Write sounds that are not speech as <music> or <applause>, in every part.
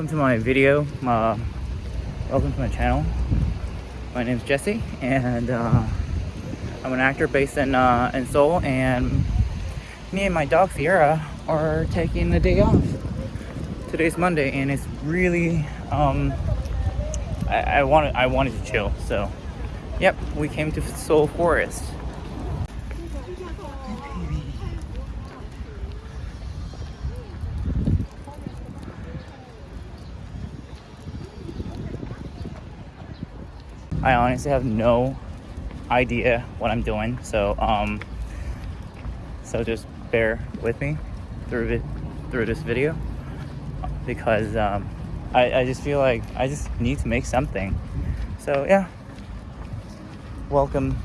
Welcome to my video. Welcome to my channel. My name is Jesse, and uh, I'm an actor based in uh, in Seoul. And me and my dog Sierra are taking the day off. Today's Monday, and it's really um, I, I wanted I wanted to chill. So, yep, we came to Seoul Forest. I honestly have no idea what I'm doing. So, um, so just bear with me through it, through this video because um, I, I just feel like I just need to make something. So yeah, welcome,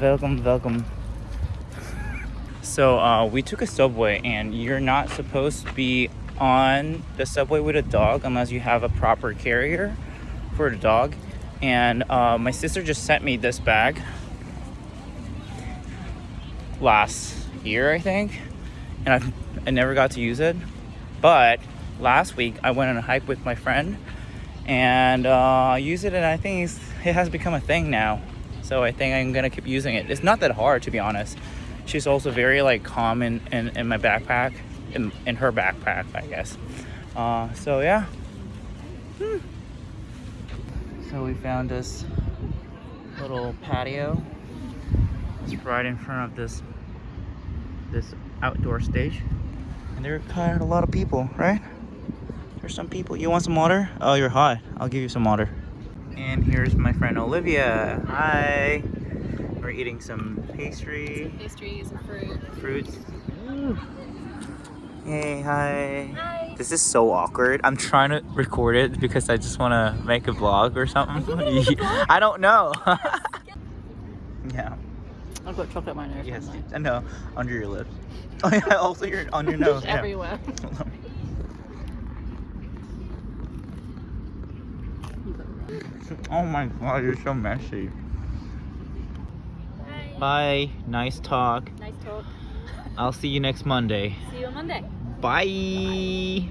welcome, welcome. So uh, we took a subway and you're not supposed to be on the subway with a dog unless you have a proper carrier for the dog and uh, my sister just sent me this bag last year I think. And I've, I never got to use it. But last week I went on a hike with my friend. And uh, used it and I think it has become a thing now. So I think I'm gonna keep using it. It's not that hard to be honest. She's also very like calm in, in, in my backpack in, in her backpack I guess. Uh, so yeah. Hmm. So we found this little patio. It's right in front of this this outdoor stage. And there are kind of a lot of people, right? There's some people. You want some water? Oh, you're hot. I'll give you some water. And here's my friend Olivia. Hi. We're eating some pastry. Some pastries and fruit. Fruits. Ooh. Hey, hi. Hi. This is so awkward. I'm trying to record it because I just want to make a vlog or something. <laughs> I don't know. <laughs> yeah. I've got chocolate in my nose. Yes. I know. Under your lips. <laughs> Oh yeah. Also your on your nose. yeah. Everywhere. oh my god, you're so messy. Hi. Bye. Nice talk. Nice talk. I'll see you next Monday. See you on Monday. Bye.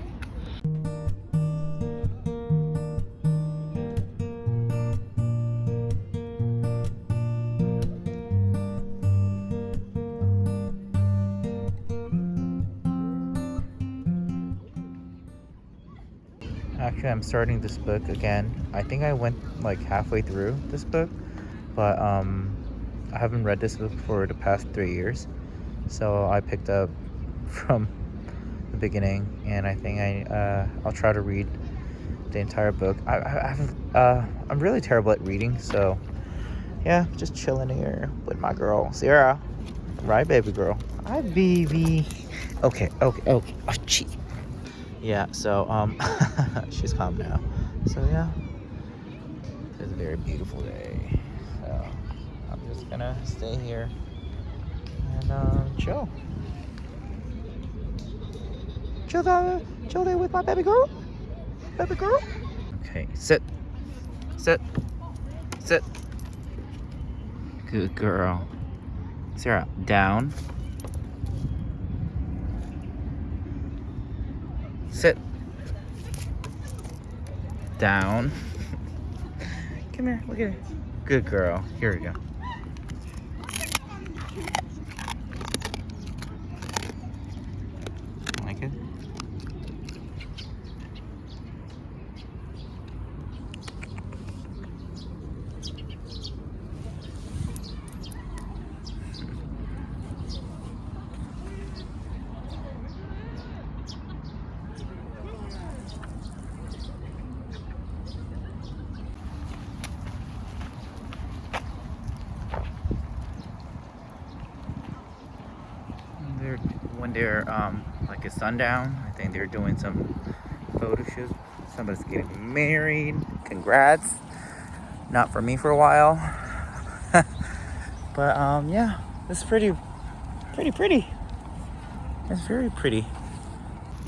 Actually, I'm starting this book again. I think I went like halfway through this book, but um, I haven't read this book for the past three years. So I picked up <laughs> from beginning, and I think I uh, I'll try to read the entire book. I, I I've, uh, I'm really terrible at reading, so yeah, just chilling here with my girl Sierra. Right, baby girl. Hi, baby. Okay, okay, okay. Oh, gee. Yeah. So um, <laughs> she's calm now. So yeah, it's a very beautiful day. So I'm just gonna stay here and uh, chill. Chill there, chill there with my baby girl. Baby girl. Okay, sit. Sit. Sit. Good girl. Sierra, down. Sit. Down. Come here, look at her. Good girl. Here we go. Like it? They're when they're um like a sundown. I think they're doing some photo shoots. Somebody's getting married. Congrats. Not for me for a while. <laughs> but um yeah, it's pretty pretty pretty. It's very pretty.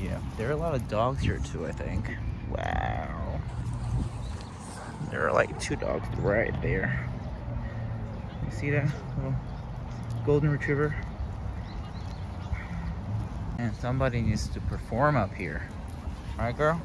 Yeah, there are a lot of dogs here too, I think. Wow. There are like two dogs right there. You see that little golden retriever? And somebody needs to perform up here. Alright, girl?